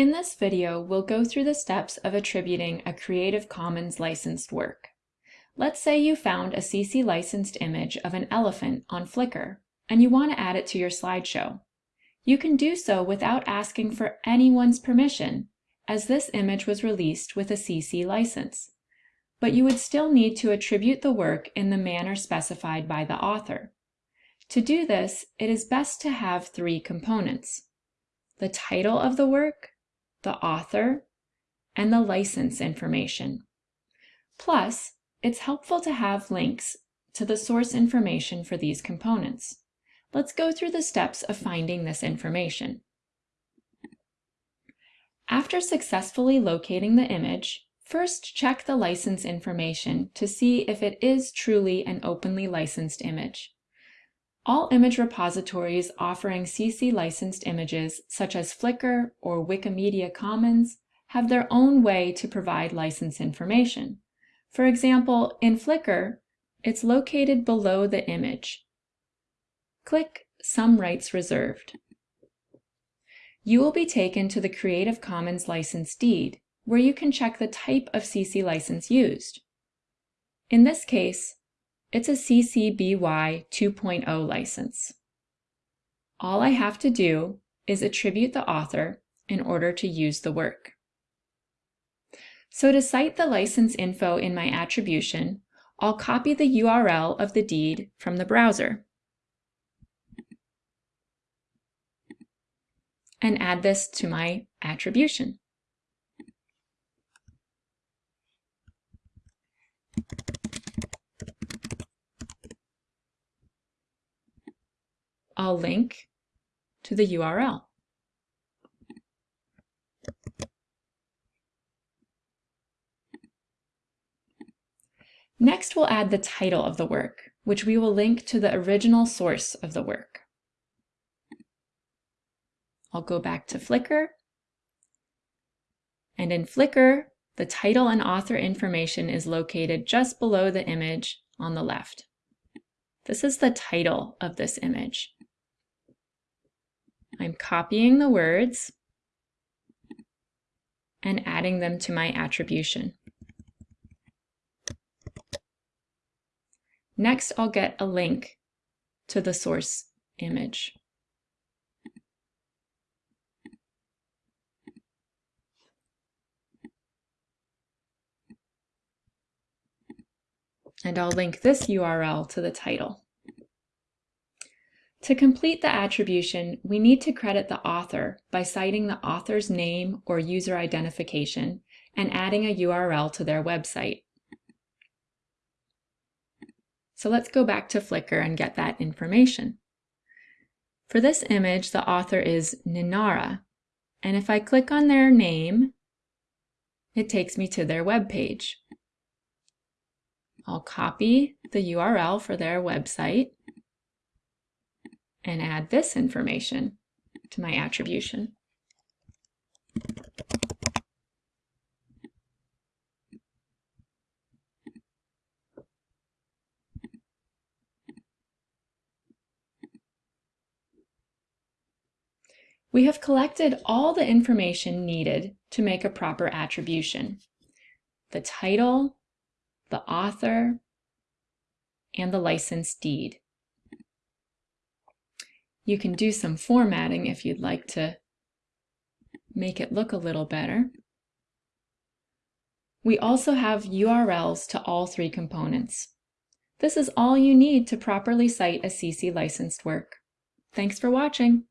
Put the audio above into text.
In this video, we'll go through the steps of attributing a Creative Commons licensed work. Let's say you found a CC licensed image of an elephant on Flickr, and you want to add it to your slideshow. You can do so without asking for anyone's permission, as this image was released with a CC license. But you would still need to attribute the work in the manner specified by the author. To do this, it is best to have three components. The title of the work, the author, and the license information. Plus, it's helpful to have links to the source information for these components. Let's go through the steps of finding this information. After successfully locating the image, first check the license information to see if it is truly an openly licensed image. All image repositories offering CC licensed images, such as Flickr or Wikimedia Commons, have their own way to provide license information. For example, in Flickr, it's located below the image. Click Some Rights Reserved. You will be taken to the Creative Commons license deed, where you can check the type of CC license used. In this case, it's a CC BY 2.0 license. All I have to do is attribute the author in order to use the work. So to cite the license info in my attribution, I'll copy the URL of the deed from the browser and add this to my attribution. I'll link to the URL. Next, we'll add the title of the work, which we will link to the original source of the work. I'll go back to Flickr. And in Flickr, the title and author information is located just below the image on the left. This is the title of this image. I'm copying the words and adding them to my attribution. Next, I'll get a link to the source image. And I'll link this URL to the title. To complete the attribution, we need to credit the author by citing the author's name or user identification and adding a URL to their website. So let's go back to Flickr and get that information. For this image, the author is Ninara, and if I click on their name, it takes me to their web page. I'll copy the URL for their website and add this information to my attribution. We have collected all the information needed to make a proper attribution. The title, the author, and the license deed. You can do some formatting if you'd like to make it look a little better. We also have URLs to all three components. This is all you need to properly cite a CC licensed work. Thanks for watching.